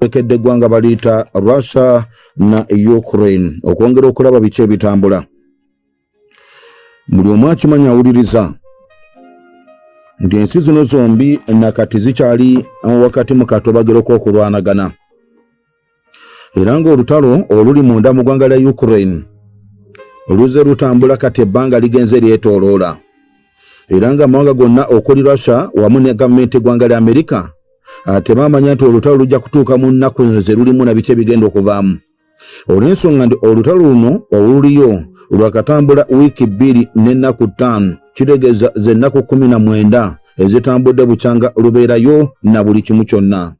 ekedde eggwanga baliyita russia na ukraine okwongera okulaba biki ebitambula. Buli omu akimanyi awuliriza nti ensi zino zombi nakati zikyali wakati mu katobagiro k'okulwanagana era ng'olutalo oluli munda mu ggwanga lya ukraine luze lutambula kati ebbanga ligenze lyetooloola. Era ng'amawanga gonna okuli russia wamu ne gavumenti eggwanga lya amerika tebamanya nti olutalo lujja kutuuka mu nnaku zino ze lulimu na biki ebigenda okuvaamu. Olw'ensonga nti olutalo luno oluliyo lwakatambula wiiki bbiri n'ennaku ttaano kitegeeza z'ennaku kumi na mwenda ezitambudde bukyanga lubeerayo na buli kimu kyonna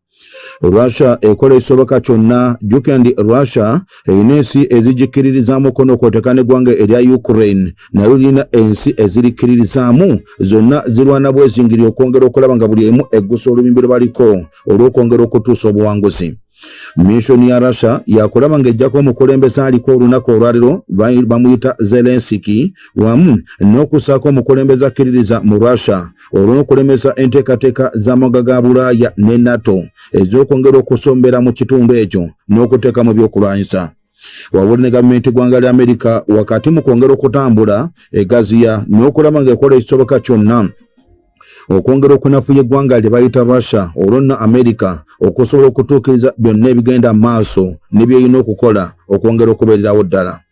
russia ekola ekisoboka kyonna. Jjukira ndi russia erina ensi ezigikkiririzaamu kono kwoteka n'eggwanga erya ukraine. Nayo lirina ensi ezirikkiririzaamu zonna zirwana bwezingiri okwongera okulaba nga buli emu eggusa olubimbi lwe baliko olw'okwongera okutuusa obuwanguzi missoni ya russia yakulaba ng'ejjako omukulembeze aliko olunaku olwaliro bamuyita zelensiki wamu n'okussaako omukulembeze akkiririza mu russia olw'okulemesa enteekateeka z'amaga ga bulaaya ne nato ez'okwongera okusombera mu kitundu ekyo n'okuteekamu ebyokulwanyisa wabula ne gavumenti ggwanga lya amerika wakati mu kwongera okutambula egaziya n'okulaba ng'ekola ekisoboka kyonna okwongera okunafuya eggwanga lye bayita russia olwo nno amerika okusobola okutuukiriza byonna ebigenda mu maaso ne byeyina okukola okwongera okubeererawo ddala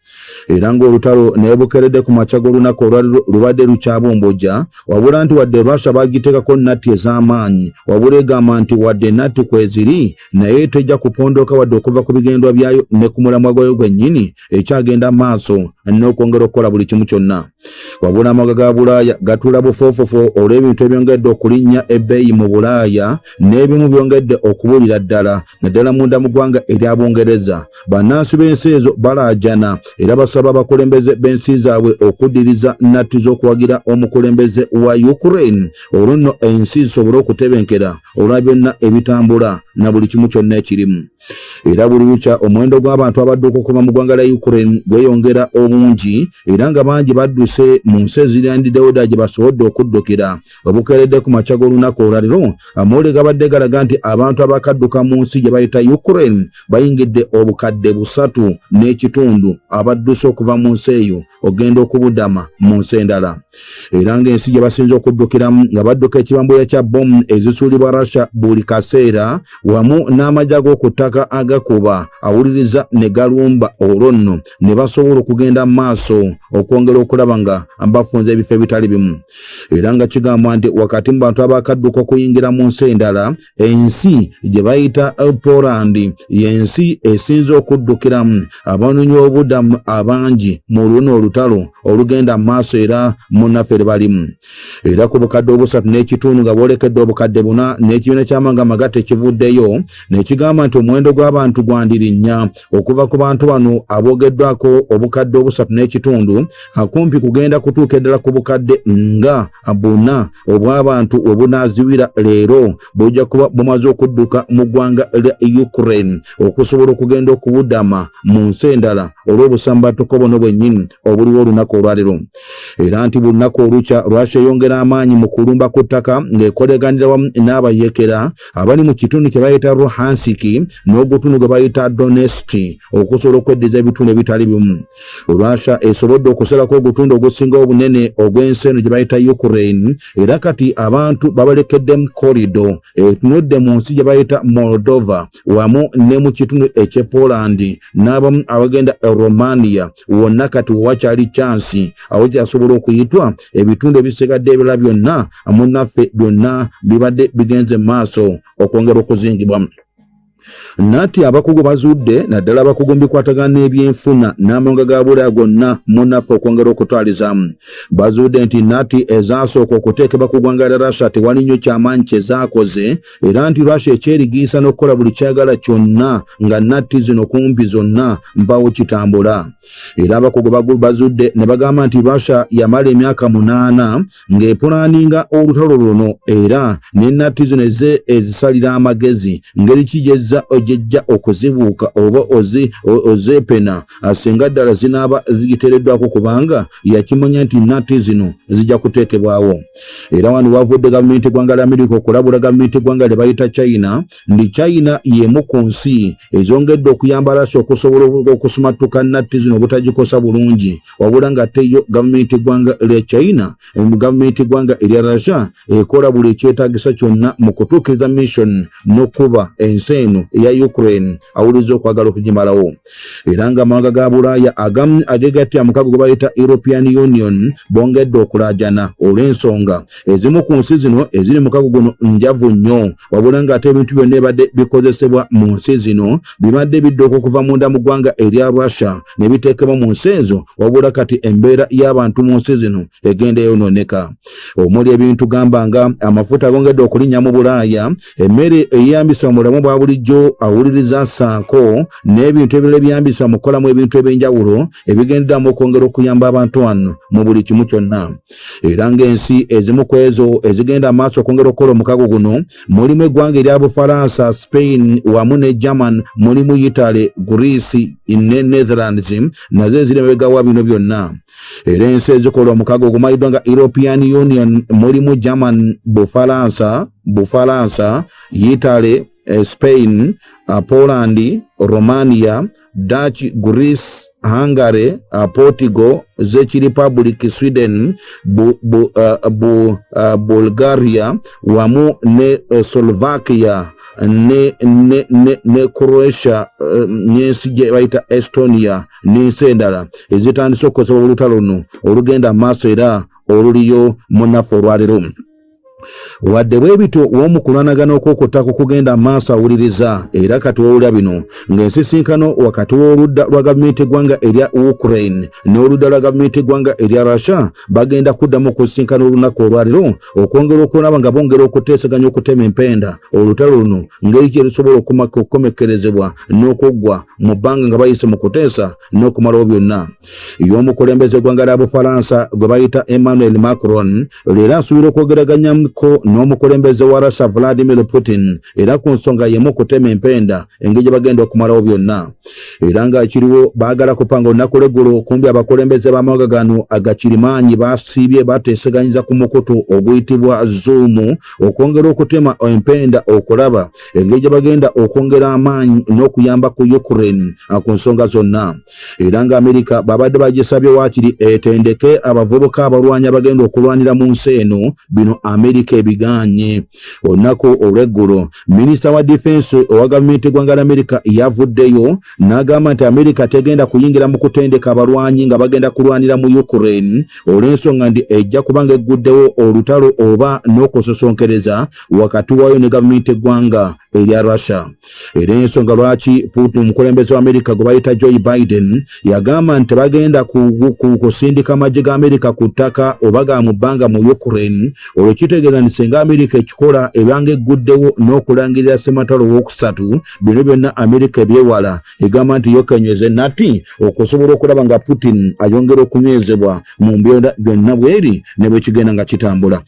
era ng'olutalo naye bukeredde ku makya g'olunaku olwaliro lubadde lukyabumbujja wabula nti wadde russia bagiteekako natti ez'amaanyi wabula egamba nti wadde natti kweziri naye tejja kupondoka wadde okuva ku bigendwa byayo ne ku mulamwa gwayo gwennyini ekyagenda maaso n'okwongera okukola buli kimu kyonna. Wabula amaga ga bulaaya gatuula bufoofofo olw'ebintu ebyongedde okulinnya ebbeeyi mu bulaaya n'ebimu byongedde okubuulira ddala naddala munda mu ggwanga erya bungereza. Bannansi b'ensi ezo balaajana era basaba abakulembeze b'ensi zaabwe okuddiriza natti z'okuwagira omukulembeze wa ukraine. Olwo nno ensi zisobole okutebenkera olwa byonna ebitambula na buli kimu kyonna ekirimu. Era buli lukya omuwendo gw'abantu abadduka okuva mu ggwanga lya ukraine gweyongera obungi era nga bangi badduse mu nsi eziryandidewo ddala gye basobodde okuddukira. Obukeeredde ku makya g'olunaku olwaliro amawulire gabadde galaga nti abantu abakadduka mu nsi gye bayita ukraine bayingidde obukadde busatu n'ekitundu abadduse okuva mu nsi eyo ogenda okubudama mu nsi endala. Era ng'ensi gye basinza okuddukiramu nga badduka ekibambulira kya bomu ezisuulibwa russia buli kaseera wamu n'amajja ag'oku ttaka agakuba awuliriza ne galumba olwo nno ne basobola okugenda mu maaso okwongera okulaba nga bafunza ebifo ebitali bimu. Era nga kigambwa nti wakati mu bantu abakadduka okuyingira mu nsi endala ensi gye bayita poland yensi esinza okuddukiramu abanoonyi obudamu abangi mu luno olutalo olugenda mu maaso era munnaffe eri balimu. Era ku bukadde obusatu n'ekitundu nga bwolekedde obukadde buna n'ekibiina ky'amanga amagatte ekivuddeyo nekigamba nti omuwendo gw'abantu gwandirinnya. Okuva ku bantu bano aboogeddwako obukadde obusatu n'ekitundu akumpi kugenda kutuuka eddala ku bukadde nga buna obw'abantu we bunaaziwira leero bujja kuba bumaze okudduka mu ggwanga lya ukraine. Okusobola okugenda okubudama mu nsi endala olw'obusambatuko buno bwennyini obuliwo olunaku olwaliro. Era nti buli lunaku olukya lwasha eyongera amaanyi mu kulumba ku ttaka ng'ekoleganira wamu n'abayekera abali mu kitundu kye bayita ruhansiki n'ogutundu gwe bayita doneski okusobola okweddiza ebitundu ebitali bimu. Lwasha esobodde okusalako ogutundu ogusinga obunene ogw'ensi eno gye bayita ukraine era kati abantu babalekeddemu korido etunudde mu nsi gye bayita moldova wamu ne mu kitundu ekyepolandi n'abamu abagenda e romania wonna kati wewakyali chansi awo kyasobola okuyitwa ebitundu ebisigadde ebirala byonna munnaffe byonna bibadde bigenze mu maaso okwongera okuzingibwamu nati abakugu bazudde naddala abakugu mubikwatagana n'ebyenfuna n'amawanga ga bulaya gonna munnaffe okwongera okutwalizaamu. Bazudde nti nati ezasooka okuteekebwa ku ggwanga lya russia tewali nnyo kyamaanyi kyezaakoze era nti russia ekyerigiisa n'okukola buli kyagala kyonna nga nati zino kumpi zonna mpawo kitambula? Era abakugu bazudde ne bagamba nti russia yamala emyaka munaana ng'epulaninga olutalo luno era ne nati zino ezisalira amagezi. Ngeri ki gyezza awuliriza ojejja okuzibuuka oba ozeepena singa ddala zinaaba zigiteereddwako kubanga yakimanya nti nati zino zijja kuteekebwawo. Era wano wavudde gavumenti eggwanga lya amerika okulabula gavumenti eggwanga lye bayita china ndi china y'emu ku nsi ezongedde okuyamba rasi okusobola okusumattuka natti zino obutagikosa bulungi. Wabula nga teyo gavumenti eggwanga lya china gavumenti eggwanga erya russia ekola buli ekyetagisa kyonna mu kutuukiriza mission n'okuba ensi eno eya ukraine awuliriza okwagala okugimalawo. Era nga amawanga ga bulaaya agamu agegattya mukago gwe bayita european union bongedde okulajana olw'ensonga. Ezimu ku nsi zino eziri mukago guno njavu nnyo. Wabula ng'ate ebintu byonna ebadde bikozesebwa mu nsi zino bibadde bidduka okuva munda mu ggwanga erya russia ne biteekebwa mu nsi ezo wabula kati embeera y'abantu mu nsi zino egenda eyonooneka omuli ebintu gamba nga amafuta agongedde okulinnya mu bulaaya emmere eyambisa mu bulamu bwa bulijjo awuliriza saako n'ebintu ebirala ebyambisa mu kukolamu ebintu ebyenjawulo ebigenderamu okwongera okuyamba abantu wano mu buli kimu kyonna. Era ng'ensi ezimu ku ezo ezigenda amaaso okwongera okukola omukago guno mulimu eggwanga erya bufalansa spain wamu ne german mulimu italy greece ne netherlands nazo eziri emebegawa bino byonna. Era ensi ezikola omukago ogumanyiddwa nga european union mulimu german bufalansa bufalansa italy eh, spain uh, poland romania dutch greece hungary uh, portugal czech republic sweden bu, bu, uh, bu, uh, bulgaria wamu ne uh, slovakia ne, ne, ne, ne croatia n'ensi gye bayita estonia n'ensi endala ezitandise okukozesa olutalo luno. Olugenda maaso era oluliyo munafu olwaliro wadde bwe bityo w'omukulwanagana okwokotako kugenda maaso awuliriza era kati wowulira bino ng'ensisinkano wakati w'oludda lwa gavumenti eggwanga erya ukraine n'oludda lwa gavumenti eggwanga erya russia bagenda kuddamu okusisinkana olunaku olwaliro okwongera okulaba nga bongera okuteesaganya okutema empenda. Olutalo luno ngeri kye lusobola okukomekkerezebwa n'okuggwa mu bbanga nga bayise mu kuteesa n'okumalawo byonna. Y'omukulembeze eggwanga lya bufalansa gwe bayita emmanuel macron leero asuubira okwogeraganyamu ko n'omukulembeze wa russia vladimir putin era ku nsonga yemu okutema empenda engeri gye bagenda okumalawo byonna. Era nga kiriwo baagala kupanga olunaku lweggulo kumbi abakulembeze b'amawanga gano agakirimaanyi basiibye bateeseganyiza ku mukutu oguyitibwa zoomu okwongera okutema empenda okulaba engeri gye bagenda okwongera amaanyi n'okuyamba ku ukraine ku nsonga zonna. Era nga amerika babadde bagisabye waakiri etendeke abavubuka abalwanyi abagenda okulwanira mu nsi eno bino amerika amerika ebiganye. Olunaku olweggulo minisita wa difensi owa gavumenti eggwanga ly'amerika yavuddeyo n'agamba nti amerika tegenda kuyingira mu kutendeka abalwanyi nga bagenda kulwanira mu ukraine olw'ensonga ndi ejja kubanga egguddewo olutalo oba n'okusosonkereza wakati waayo ne gavumenti eggwanga erya russia. Era ensonga lwaki putin omukulembeze wa amerika gwe bayita joe biden yagamba nti bagenda kusindika amagye ga amerika ku ttaka oba ga mu bbanga mu ukraine olwo kitegeeza nti singa amerika ekikola ebanga egguddewo n'okulangirira sematalo owokusatu bino byonna amerika ebyewala. Egamba nti yokenyweze nati okusobola okulaba nga putin ayongera okunywezebwa mu mbeera byonna bweri ne bwekigenda nga kitambula.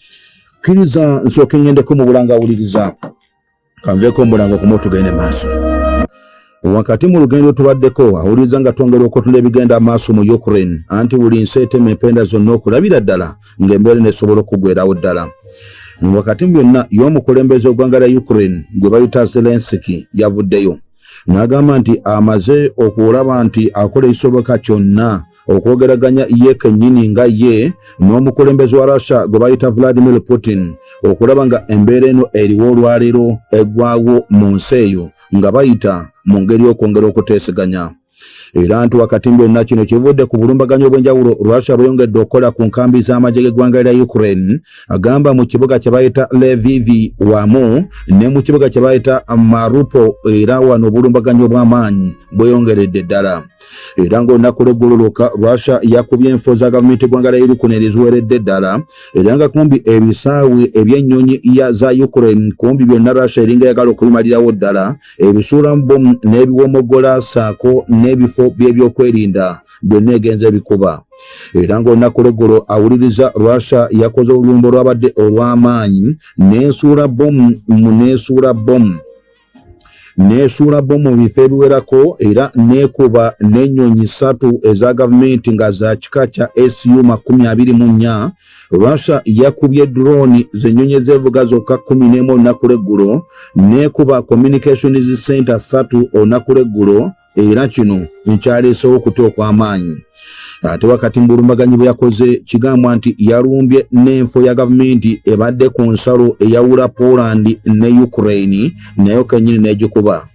Kkiriza nsooka engendeko mu bulanga awuliriza kanveeko mbulanga kumu tugende maaso wakati mu lugendo tubaddeko awuliriza nga twongera okutunda ebigenda maaso mu ukraine. Anti buli nsi etema empenda zonna okulabira ddala ng'embeera nesobola okugwerawo ddala. Wakati mu byonna y'omukulembeze ogwanga lya ukraine gwe bayita zelensiki yavuddeyo. N'agamba nti amaze okulaba nti akola ekisoboka kyonna okwogeraganya ye kennyini nga ye n'omukulembeze wa russia gwe bayita vladimir putin okulaba nga embeera eno eriwo olwaleero eggwawo mu nsi eyo nga bayita mu ngeri y'okwongera okuteeseganya era nti wakati byonna kino kivudde ku bulumbaganyo obw'enjawulo russia bweyongedde okukola ku nkambi z'amagye g'eggwanga lya ukraine agamba mu kibuga kye bayita levivi wamu ne mu kibuga kye bayita marupo era wano obulumbaganyo obw'amaanyi bweyongeredde ddala. Era ng'olunaku lw'eggololoka russia yakubye enfo za gavumenti eggwanga lya ukraine eriziweredde ddala. Era nga kumbi ebisaawe eby'ennyonyi za ukraine kumbi byonna russia eringa yagala okubimalirawo ddala ebisuulamu bomu n'ebiwomogola saako n'ebifo by'ebyokwerinda byonna egenza ebikuba era ng'olunaku lw'eggolo awuliriza russia yakoze olulumba olwabadde olw'amaanyi n'ensuula bomu mu n'ensuula bomu neesuula bomu mu bifo ebiwerako era neekuba n'ennyonyi ssatu eza gavumenti nga za kika kya su makumi abiri mu nnya. Russia yakubye droni zennyonyi ezeevuga zokka kumi n'emu olunaku lweggulo neekuba communications center ssatu olunaku lweggulo era kino nkyaleesewo okuta okw'amaanyi ate wakati mu bulumbaganyi bwe yakoze kigambwa nti yalumbye n'enfo ya gavumenti ebadde ku nsalo eyawula poland ne ukraine nayo kennyini n'egikuba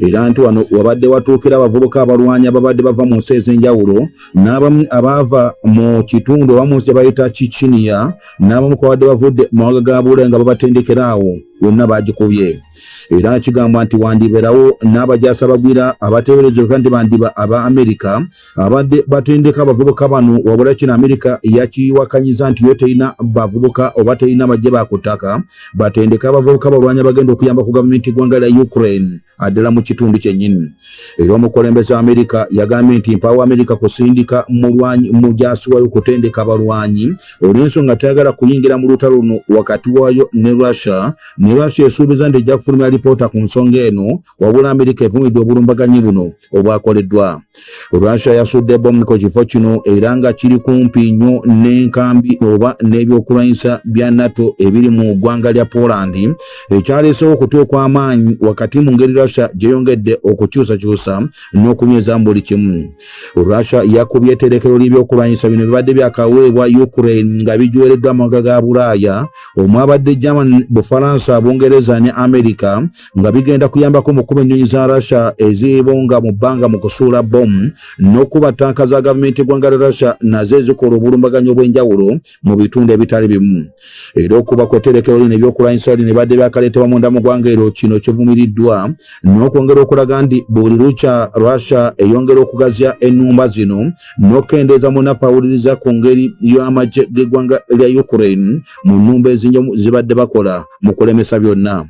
era nti wano wabadde watuukira abavubuka abalwanyi ababadde bava mu nsi ez'enjawulo n'abamu abaava mu kitundu oba mu nsi gye bayita kikiniya n'abamu kwabadde bavudde mu mawanga ga bule nga babatendekera awo yonna bagikubye. Era kigambwa nti wandibeerawo n'abajasa bagwira abateeberezebwa nti bandiba aba amerika abadde batendeka abavubuka bano wabula kino amerika yakiwakanyiza nti yo terina bavubuka oba terina bajje bakutaka. Batendeka abavubuka balwanya bagenda okuyamba ku gavumenti gwanga lya ukraine addala mu kitundu kyennyini. Era omukulembeze wa amerika yagambye nti mpawo amerika kusindika mujasi wayo okutendeka abalwanyi. Olw'ensonga tayagala kuyingira mu lutalo luno wakati waayo ne russia ne russia esuubiza nti ejja kufulumya alipoota ku nsonga eno wabula amerika evumidde obulumbaganyi buno obwakoleddwa. Russia yasudde bomu kifo kino era nga kiri kumpi nnyo n'enkambi oba n'ebyokulwanyisa bya nato ebiri mu ggwanga lya poland. Ekyaleesewo okutuuka amaanyi wakati mu ngeri russia gyeyongedde okukyusakyusa n'okunyweza mu buli kimu. Russia yakubye etterekero ly'ebyokulwanyisa bino bibadde byakaweebwa ukraine nga bijuwereddwa amawanga ga bulaaya omwabadde german bufalansa bungereza ne amerika nga bigenda kuyambako mu kuba ennyonyi za russia ezibonga mu bbanga mu kusuula bomu n'okuba tanka za gavumenti eggwanga lya russia nazo ezikola obulumbaganyi obw'enjawulo mu bitundu ebitali bimu. Era okuba ku etterekero lino ebyokulwanyisa lino ebadde byakaleetebwa munda mu ggwanga ero kino kivumiriddwa n'okwongera okulaga nti buli lukya russia eyongera okugazya ennumba zino n'okendeeza munafu awuliriza ku ngeri y'amagye g'eggwanga lya ukraine mu nnumba ezinyomu zibadde bakola mu kulemesa byonna.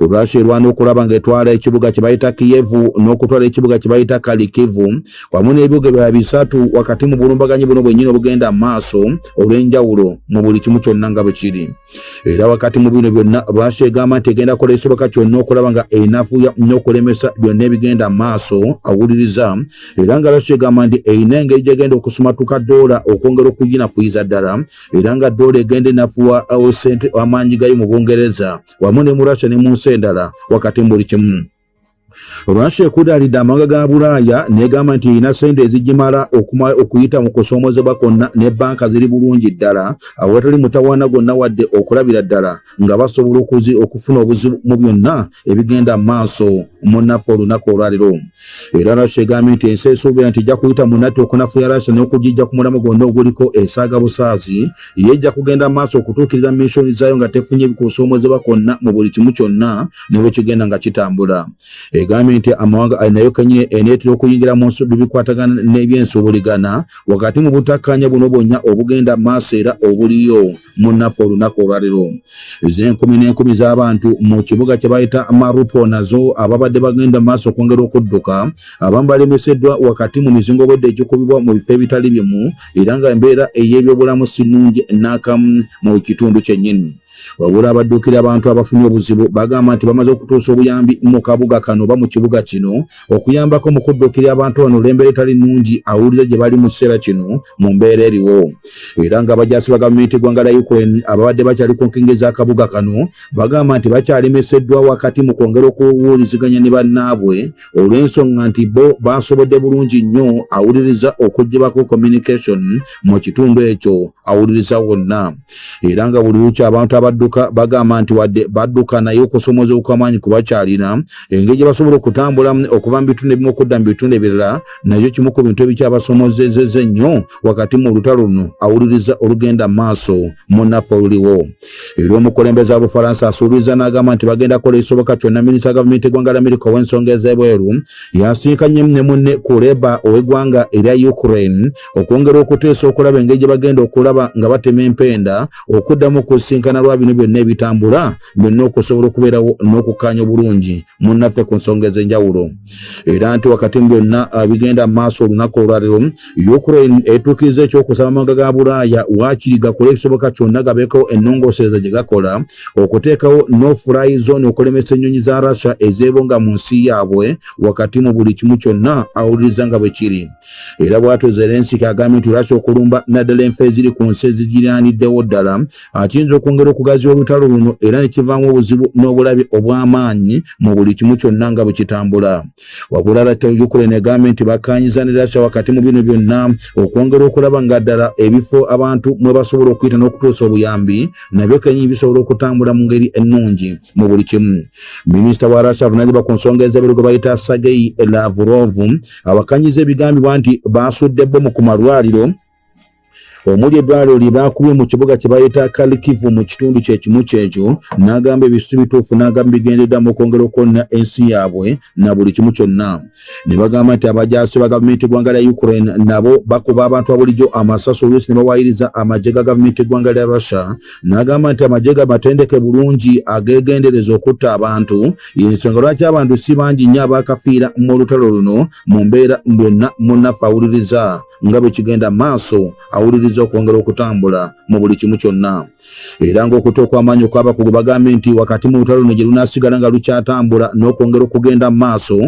Russia erwana okulaba ng'etwala ekibuga kye bayita kiyevu n'okutwala ekibuga kye bayita kalikivu wamu n'ebibuga ebirala bisatu wakati mu bulumbaganyi buno bwennyini obugenda maaso olw'enjawulo mu buli kimu kyonna nga bwe kiri. Era wakati mu bino byonna russia egamba nti egenda kukola ekisoboka kyonna okulaba nga enafuya n'okulemesa byonna ebigenda maaso awuliriza era nga russia egamba nti erina engeri gyegenda okusumatuka doola okwongera okuginafuyiza ddala era nga doola egenda enafuwa sente amaanyi gayo mu bungereza wamu ne mu russia ne mu nsi endala wakati mu buli kimu russia ekudaalidde amawanga ga bulaaya negamba nti erina sente ezigimala okuyita mu kusoomozebwa kwonna ne banka ziri bulungi ddala awatali mutawaana gwonna wadde okulabira ddala nga basobola okufuna obuzibu mu byonna ebigenda mu maaso munaffe olunaku olwaliro. Era russia egambye nti ensi esuubira nti ejja kuyita munatti okunafuya russia n'okugijja ku mulamu gwonna oguliko esaaga busaazi ye ejja kugenda mu maaso okutuukiriza missoni zaayo nga tefunye kusoomozebwa kwonna mu buli kimu kyonna ne bwe kigenda nga kitambula egambye nti amawanga nayo kenyini eneetera okuyingira mu nsi bibikwatagana n'ebyensuubuligana wakati mu butakkanya buno bwonna obugenda maaso era obuliyo munaffe olunaku olwaliro. Ez'enkumi n'enkumi z'abantu mu kibuga kye bayita marupo nazo ababadde bagenda maaso okwongera okudduka abamu balemeseddwa wakati mu mizingo obwedde egikubibwa mu bifo ebitali bimu era nga embeera ey'ebyobulamu si nnungi n'akamu mu kitundu kyennyini wabula abadduukira abantu abafunye obuzibu bagamba nti bamaze okutuusa obuyambi mu kabuga kano oba mu kibuga kino okuyambako mu kudduukira abantu bano olw'embeera etali nnungi awuliriza gye bali mu kiseera kino mu mbeera eriwo. Era nga abajasi ba gavumenti eggwanga lya ukraine ababadde bakyali ku nkingi z'akabuga kano bagamba nti bakyalemeseddwa wakati mu kwongera okuwuliziganya ne bannaabwe olw'ensonga nti bo basobodde bulungi nnyo awuliriza okuggyibako communication mu kitundu ekyo awuliriza wonna. Era nga buli lukya abantu abadduka bagamba nti wadde badduka naye okusomoza okwamaanyi kubakyalina engeri gye basobola okutambula okuva mu bitundu ebimu okudda mu bitundu ebirala nakyo kimu ku bintu ebikyabasomozezeza ennyo wakati mu lutalo luno awuliriza olugenda mu maaso munaffe oluliwo wa bufalansa asuubiriza n'agamba nti bagenda kukola ekisoboka kyonna minisita gavumenti eggwanga l'amerika ow'ensonga ez'ebweru yasinkanye ne munne kuleba ow'eggwanga erya ukraine okwongera okuteesa okulaba engeri gye bagenda okulaba nga batema empenda okuddamu okusinkana okusobola bino byonna ebitambula byonna okusobola okubeerawo n'okukkaanya obulungi munnaffe ku nsonga ez'enjawulo. Era nti wakati mu byonna bigenda mu maaso olunaku olwaliro ukraine etuukiriza ekyokusaba amawanga ga bulaaya waakiri gakole ekisoboka kyonna gabeeko ennongoosereza gye gakola okuteekawo nofly zone okulemesa ennyonyi za russia ezeebonga mu nsi yaabwe wakati mu buli kimu kyonna awuliriza nga bwe kiri. Era bwatyo zelensiki agambye nti russia okulumba naddala enfo eziri ku nsi ezigiryaniddewo ddala akiyinza okwongera okugaziwa olutalo luno era ne kivaamu obuzibu n'obulabe obw'amaanyi mu buli kimu kyonna nga bwe kitambula. Wabula lata ukraine egambye nti bakkanyiza ne russia wakati mu bino byonna okwongera okulaba nga ddala ebifo abantu mwe basobola okuyita n'okutuusa obuyambi nabyo kenyini bisobola okutambula mu ngeri ennungi mu buli kimu. Minisita wa russia avunanyizibwa ku nsonga ez'ebiro gwe bayita sagei lavrov abakkanyiza ebigambibwa nti basudde bbomu ku malwaliro omuli eddwaliro lye baakubye mu kibuga kye bayita kalikivu mu kitundu kyekimu kyekyo n'agamba ebisu bituufu n'agamba bigendedda mu kwongera okwonna ensi yaabwe na buli kimu kyonna. Ne bagamba nti abajaasi ba gavumenti eggwanga lya ukraine nabo bakuba abantu abulijjo amasaso oluusi ne bawaayiriza amagye ga gavumenti eggwanga lya russia. N'agamba nti amagye ga matendeke bulungi ageegendereza okutta abantu. Yensonga lwaki abantu si bangi nnyo abaakafiira mu lutalo luno mu mbeera byonna munnaffe awuliriza nga bwe kigenda maaso awuliriza okukkiriza okwongera okutambula mu buli kimu kyonna. Era ng'okuta okw'amaanyi okw'abakugu bagambye nti wakati mu lutalo luno gye lunaasigala nga lukyatambula n'okwongera okugenda mu maaso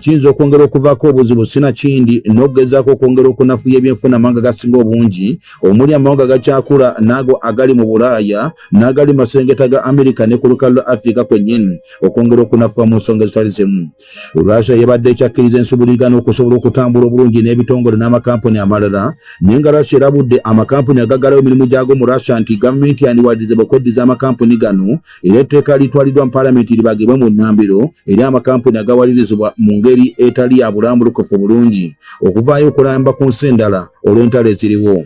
kiyinza okwongera okuvaako obuzibu sinakindi n'okugezaako okwongera okunafuya ebyenfuna amawanga gasinga obungi omuli amawanga gakyakula n'ago agali mu bulaaya n'agali mu maserengeta ga amerika ne ku lukalu lwa afirika kwennyini okwongera okunafuwa mu nsonga ezitali zimu. Russia yebadde ekyakkiriza ensubuligana okusobola okutambula obulungi n'ebitongole n'amakampuni amalala? Naye nga russia erabudde amakampuni agaggalawo emirimu gyago mu russia nti gavumenti yandiwadirizibwa okweddiza amakampuni gano era etteeka litwaliddwa mu paalamenti libagibwe mu nnambiro eri amakampuni agawalirizibwa mu ngeri etali ya bulambulukufu bulungi okuvaayo okulamba ku nsi endala olw'entalo eziriwo.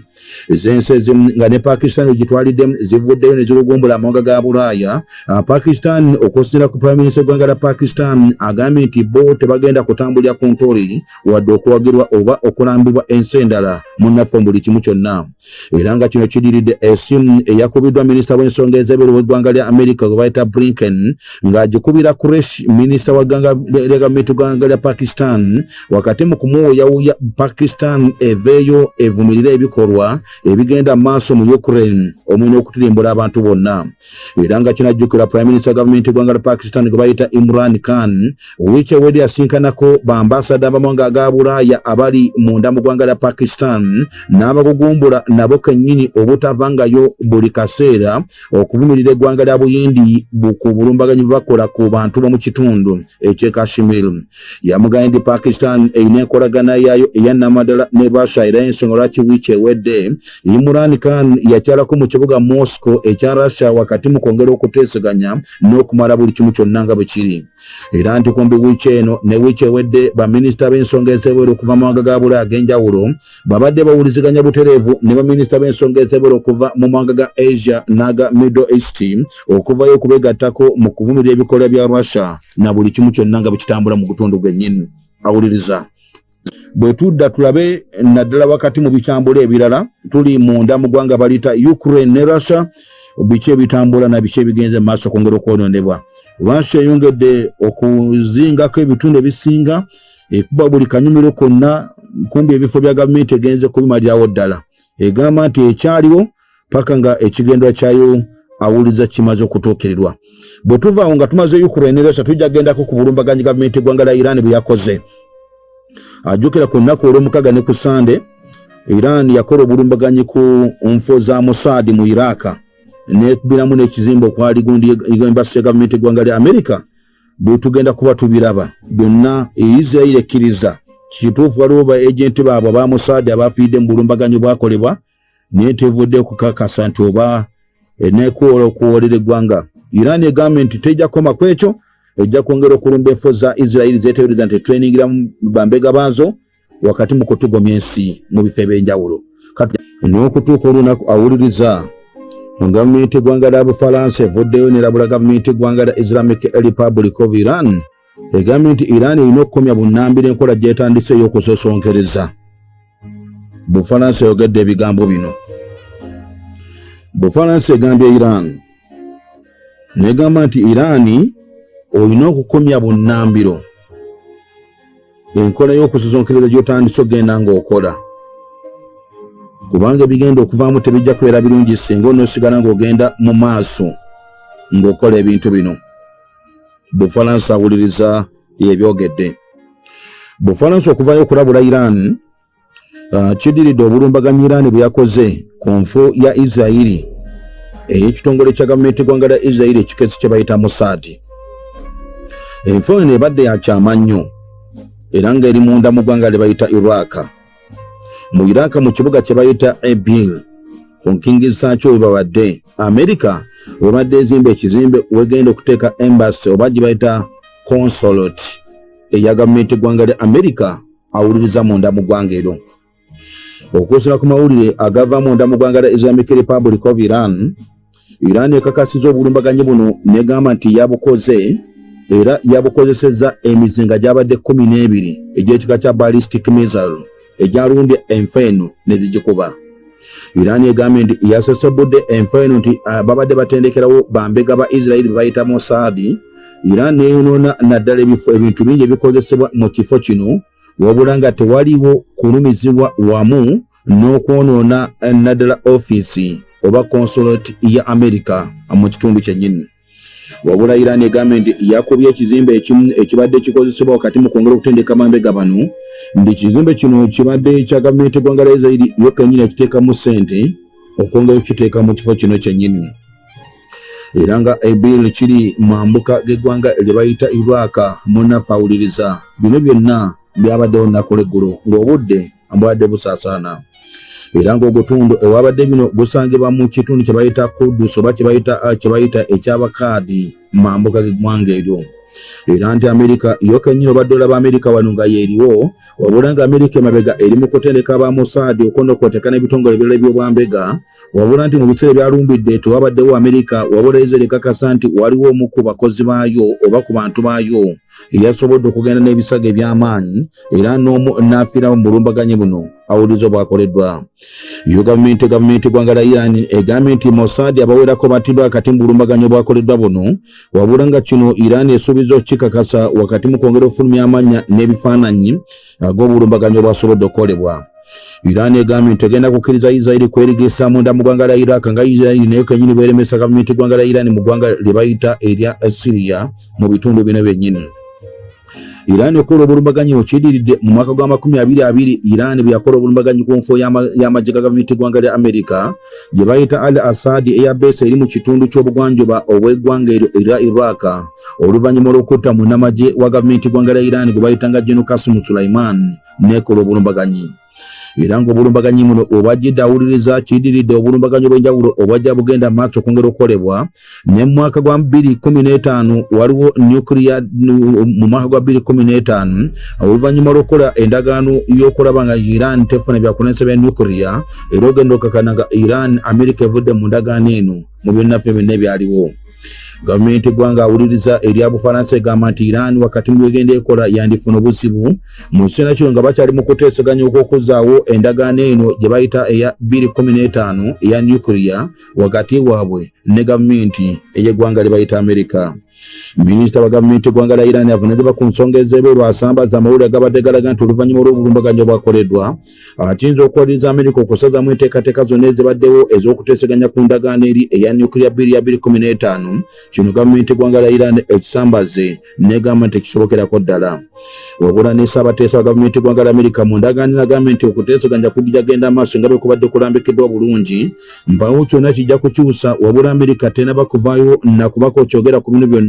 Ez'ensi ezimu nga ne pakistan wegitwaliddemu zivuddeyo ne zilugumbula amawanga ga bulaaya pakistan okusinziira ku prime minister eggwanga lya pakistan agambye nti bo tebagenda kutambulira ku ntori wadde okuwagirwa oba okulambibwa ensi endala munnaffe mu buli kimu kyonna era nga kino kidiridde esimu eyakubiddwa minisita w'ensonga ez'ebweru w'eggwanga lya america gwe bayita blinken ng'agikubira kuresh minisita wa gavumenti eggwanga lya pakistan wakati mu kumuwuyawuya pakistan eveeyo evumirire ebikolwa ebigenda maaso mu ukraine omwina okutirimbula abantu bonna. Era nga kinajjukirwa prime minister gavumenti eggwanga lya pakistan gwe bayita imran khan wiiki ewedde yasinkanako baambasada bamawanga aga bulaaya abali munda mu ggwanga lya pakistan n'abagugumbula nabo kennyini obutavangayo buli kaseera okuvumirira eggwanga lya buyindi ku bulumbaganyi bwe bakola ku bantu bomu kitundu eky'e kashmir. Yamugambye nti pakistan erina enkolagana yaayo eyanamadala ne russia era ensonga lwaki wiiki ewedde? Imran khan yakyalako mu kibuga moscow ekya russia wakati mu kwongera okuteeseganya n'okumala buli kimu kyonna nga bwe kiri. Era nti kumbi wiiki eno ne wiiki ewedde baminisita b'ensonga ez'ebweru okuva mawanga ga bulaaya ag'enjawulo babadde bawuliziganya butereevu ne baminisita b'ensonga ez'ebweru okuva mu mawanga ga asia n'aga middle east okuvayo okubegattako mu kuvumirira ebikolwa bya russia na buli kimu kyonna nga bwe kitambula mu butundu bwennyini. Awuliriza. Bwe tudda tulabe naddala wakati mu bitambula ebirala tuli munda mu ggwanga baliyita ukraine ne russia biki ebitambula na biki ebigenze mu maaso okwongera okwononebwa russia eyongedde okuzingako ebitundu ebisinga ekuba buli kanyumiro konna kumbi ebifo bya gavumenti egenze kubimalirawo ddala egamba nti ekyaliwo paka nga ekigendwa kyayo awuliza kimaze okutuukirirwa. Bwe tuvaawo nga tumaze ukraine ne russia tujja gendako ku bulumbaganyi gavumenti eggwanga lya iran bwe yakoze. Ajjukira ku nnaku olw'omukaga ne ku sande iran yakola obulumbaganyi ku nfo za mossad mu iraka nekubiramu n'ekizimbe okwali gundi embasi ya gavumenti eggwanga lya amerika bwe tugenda kuba tubiraba. Byonna israeli ekkiriza kituufu waliwo ba ejenti baabwe aba mossad abafiidde mu bulumbaganyi bwakolebwa naye tevudde okukakasa nti oba enekuwola okuwoolera eggwanga. Iran egambye nti tejja kukoma ku ekyo ejja kwongera okulumba enfo za israeli zetebereza nti etreningiramu bambega baazo wakati mu kutugomya ensi mu bifo ebyenjawulo. N'okutuuka olunaku awuliriza gavumenti eggwanga lya bufalansa evuddeyo nerabula gavumenti eggwanga lya islamic republic of iran egambye nti iran erina okukomya bunnambira enkola gyetandise ey'okusosonkereza. Bufalansa eyogedde ebigambo bino. Bufalansa egambye iran negamba nti iraani olina okukomya bunnambiro. Enkola y'okusosonkereza gy'otandise ogenda ng'okola. Kubanga ebigenda okuvaamu tebijja kubeera birungi singa onoosigala ng'ogenda mu maaso ng'okola ebintu bino bufalansa awuliriza yebyogedde. Bufalansa okuvayo okulabula iran uh, kiddiridde obulumbaganyi iran bwe yakoze ku nfu ya isirairi ey'ekitongole kya gavumenti eggwanga lya isirairi ekikesi kye bayita musaadi enfu eno ebadde yakyama nnyo era ng'eri munda mu ggwanga lye bayita iraka mu iraka mu kibuga kye bayita ebil ku nkingi zaakyo we babadde amerika webadde ezimba ekizimbe wegenda okuteeka embasy oba gye bayita consolate eya gavumenti eggwanga lya amerika awuliriza munda mu ggwanga eryo okwosera ku mawulire agava munda mu ggwanga lya islamic republic of iran iran ekakasiza obulumbaganyi buno negamba nti yabukoze era yabukozesezza emizinga gyabadde kumi n'ebiri egy'ekika kya ballistic missile egyalumbye enfa eno ne zigikuba iran egambye nti yasesebudde enfa eno nti ah, babadde batendekerawo bambega ba isirairi be bayita mosaadi iran neyonoona naddala ebintu bingi ebikozesebwa mu kifo kino wabula nga tewaliwo kulumizibwa wamu n'okwonoona naddala ofiisi oba consulate ya america mu kitundu kyennyini wabula iran egambye nti yakubye ekizimbe ekimu ekibadde kikozesebwa wakati mu kwongera okutendeka mambega bano. Nti ekizimbe kino kibadde kya gavumenti eggwanga lya israiri yo kennyini ekiteekamu ssente okwongera okukiteeka mu kifo kino kyennyini. Era nga ebil kiri mambuka g'eggwanga lye bayita iraka munafe awuliriza bino byonna byabaddewo nnaku leggulo ng'obudde ambwadde busaasaana era ng'ogutundu ewabadde bino busangibwa mu kitundu kye bayita kudus oba kye bayita ekyabakaadi mambuka g'eggwanga eryo era nti amerika yo kennyini obadde olaba amerika wano nga yeeriwo wabula nga amerika emabega eri mu kutendeka ba mosaadi okwonokwoteka n'ebitongole ebirala ebyobwambega wabula nti mu biseera ebyalumbidde tewabaddewo amerika wabula ezere kakasa nti waliwo omu ku bakozi baayo oba ku bantu baayo eyasobodde okugenda n'ebisago eby'amaanyi era n'omu n'afiirawo mu bulumbaganyi buno awuliriza obwakoleddwa. Yo gavumenti gavumenti eggwanga lya iran egambye nti mosaadi abawerako batiddwa akati mu bulumbaganyi obwakoleddwa buno wabula nga kino iran esuubiza okukikakasa wakati mu kwongera okufulumya amanya n'ebifaananyi ag'obulumbaganyi obwasobodde okukolebwa iran egambye nti egenda kukkiriza isirairi kwerigisa munda mu ggwanga lya iraq nga isirairi naye kenyini bweremesa gavumenti eggwanga lya iran mu ggwanga lye bayita erya siriya mu bitundu bino byennyini iran ekola obulumbaganyi bwekidiridde mu mwaka gwa makumi abiri abiri. Iran bwe yakola obulumbaganyi ku nfu y'amagye ga gavumenti eggwanga lya amerika gye bayita al assadi eyabesa eri mu kitundu ky'obugwanjuba obw'eggwanga eryo era iraka oluvannyuma olw'okutta munnamagye wa gavumenti eggwanga lya iran gwe bayitanga geno kasimu sulaiman nekola obulumbaganyi era ng'obulumbaganyi muno obwajjidde awuliriza kidiridde obulumbaganyi obw'enjawulo obwajja bugenda maaso okwongera okukolebwa ne mu mwaka gwa 2015 waliwo nuclear mu mwaka gwa 2015 oluvannyuma lw'okukola endagaano y'okulaba nga iran tefuna byakulemesa bya nuclear era ogenda okakana nga iran amerika evudde mu ndagaano eno mu byonnaffe byonna ebyaliwo gavumenti eggwanga awuliriza erya bufalansa egamba nti iran wakati mu byegenda ekola yandifuna obuzibu mu kiseera kino nga bakyali mu kuteesaganya okwokuzaawo endagaano eno gye bayita eya 215 eya nuclear wakati waabwe ne gavumenti ey'eggwanga lye bayita amerika minisita wa gavumenti eggwanga lya iran avunanyizibwa ku nsonga ez'ebweru asambaza amawulire agabadde galaga nti oluvannyuma olw'obulumbaganyi obwakoleddwa. Akiyinza okuwaliriza amerika okusazamu enteekateeka zonna ezibaddewo ez'okuteeseganya ku ndagaano eri eya nuclear bbiri ya 215 kino gavumenti eggwanga lya iran ekisambaze negamba nti ekisobokerako ddala. Wabula ne ssaabateesa wa gavumenti eggwanga lya amerika mu ndagaano nagambye nti okuteeseganya kugijagenda amaaso nga bwe kubadde kulambikiddwa bulungi mpawo kyonna kijja kukyusa wabula amerika tenaba kuvaayo nakubako okyogera ku bino byonna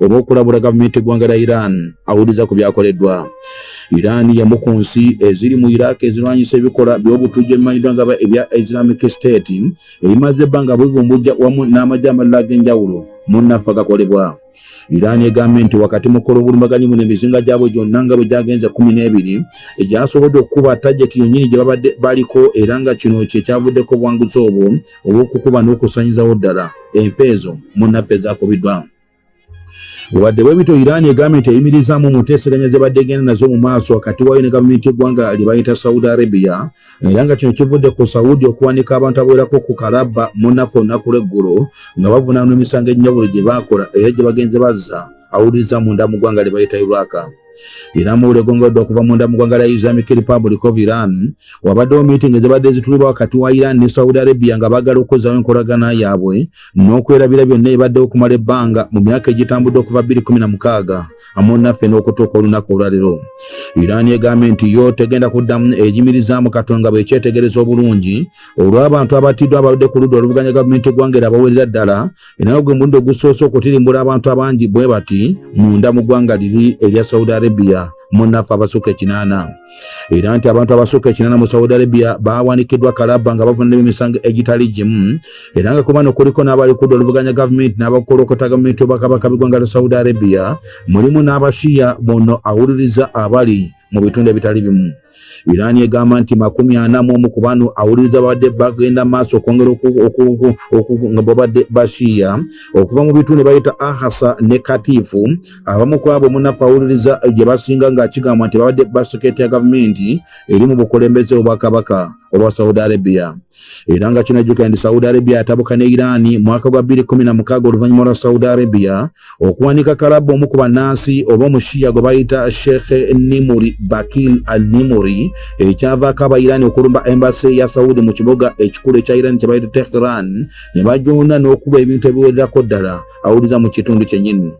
oba okulabula gavumenti eggwanga lya iran awuliriza ku byakoleddwa. Iran yemu ku nsi eziri mu iraq ezirwanyisa ebikola by'obutujju ebimanyiddwa nga ebya islamic state ebimaze ebbanga bubumbujja wamu n'amajje amalala ag'enjawulo munnaffe gakolebwa. Iran egambye nti wakati mukola obulumbaganyi muno emizinga gyabwe gyonna nga bwe gyagenze kumi n'ebiri egyasobodde okukuba tajeti yonnyini gye babadde baliko era nga kino kyekyavuddeko obwanguzi obwo obw'okukuba n'okusanyizawo ddala. Enfa ezo munnaffe ezaakubiddwa wadde bwe bito iran egambye nti eyimirizaamu muteeseganya ze badde egenda nazo mu maaso wakati waayo ne gavumenti y'eggwanga lye bayita saudi arabia era nga kino kivudde ku saudi okuwanika abantu abawerako ku kalaba munafu olunaku lw'eggulo nga bavunaanwa emisango enjawulo gye baakola era gye bagenze bazza awuliriza munda mu ggwanga lye bayita iraka era muwule gongodde okuva munda mu ggwanga lya islamic republic of iran wabaddewo miitingi ezibadde zitulibwa wakati wa iran ne saudi arabia nga baagala okuzzawo enkolagana yaabwe n'okwerabira byonna ebaddewo okumala ebbanga mu myaka egitambudde okuva 2016 amu naffe n'okutuuka olunaku olwaliro. Iran egambye nti yo tegenda kuddamu eyimirizaamu katonga bwekyetegereza obulungi. Olw'abantu abattiddwa abadde ku ludda oluvuganya gavumenti eggwanga era abawerera ddala era gwe mulundi ogusoose okutirimbula abantu abangi bwe bati munda mu ggwanga liri erya saudi arabia munaffe abasukka ekinaana era nti abantu abasukka ekinaana mu saudi arabia bawanikiddwa kalaba nga bavunanira emisango egitali gimu. Era nga kubano kuliko n'abali kudda oluvuganya gavumenti n'abakolokota gavumenti obakabaka b'eggwanga lya saudi arabia mulimu n'abashiya bono awuliriza abali mu bitundu ebitali bimu iran egamba nti makumi ana mu omu ku bano awuliriza babadde bagenda maaso okwongera babadde bashiya. Okuva mu bitundu bayita ahasa ne katifu abamu ku abo munafu awuliriza gye basinga ng'akigamba nti babadde baseketi ya gavumenti eri mu bukulembeze obwakabaka obwa saudi arabia. Era nga kinajjukira nti saudi arabia yatabuka ne irani mwaka gwa 2016 oluvannyuma lwa saudi arabia okuwanika kalabu omu ku bannansi oba omushiya gwe bayita sheikh nimuri bakil al nimuri ekyavaako abairani okulumba embasi ya saudi mu kibuga ekikulu ekya irani kye bayita tehran. Ne bajonda n'okuba ebintu ebiwererako ddala. Awuliza mu kitundu kyennyini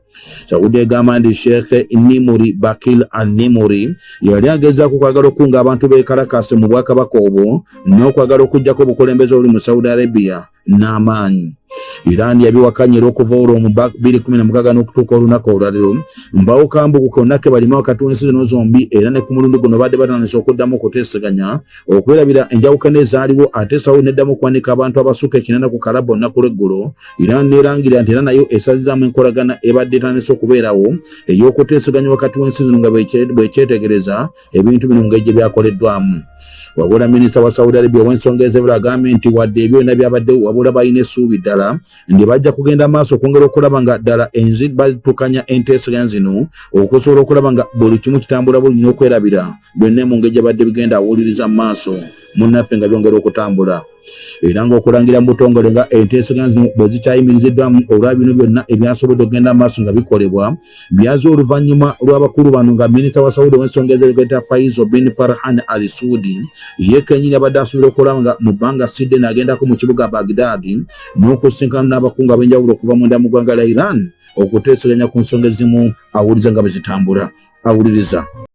saudi egamba nti sheikh nimuri bakil al nimuri. Yali agezaako kwagala okunga abantu bekalakasi mu bwakabaka obwo n'okwagala okugjako obukulembeze obuli mu saudi arabia n'amaanyi. Iran yabiwakanye era okuva olwo mu 2016 n'okutuuka olunaku olwaliro. Mbawukambuku konna ke balima wakati w'ensi zino zombi era ne ku mulundi guno badde batandise okuddamu okuteeseganya okwerabira enjawukana ezaaliwo ate saudi neddamu okuwanika abantu abasukka ekinana ku kalaba olunaku lw'eggulo. Iran neerangira nti era nayo esazizaamu enkolagana ebadde etandise okubeerawo ey'okuteeseganya wakati w'ensi zino nga bwekyetegereza ebintu bino ngeri gye byakoleddwamu. Wabula minisita wa saudi arabia ow'ensonga ezebula agambye nti wadde ebyo byonna byabaddewo wabula balina essuubi ddala ndi bajja kugenda maaso okwongera okulaba nga ddala enzi batukanya enteeseganya zino okusobola okulaba nga buli kimu kitambula bulungi n'okwerabira byonna mu ngeri gye badde bigenda awuliriza mu maaso. Munnaffe nga byongera okutambula era ng'okulangira mu butongole nga enteeseganya zino bwe zikyayimiriziddwamu olwa bino byonna ebyasobodde okugenda maaso nga bikolebwa byaze oluvannyuma lw'abakulu bano nga minisita wa saudi ow'ensonga ezeregeta faizo bin farhan al sudi ye kenyini abadde asuubira okulaba nga mu bbanga sidde n'agendako mu kibuga bagdaadi n'okusinkana n'abakungu ab'enjawulo okuva munda mu ggwanga lya iran okuteeseganya ku nsonga ezimu awuliriza nga bwe zitambula awuliriza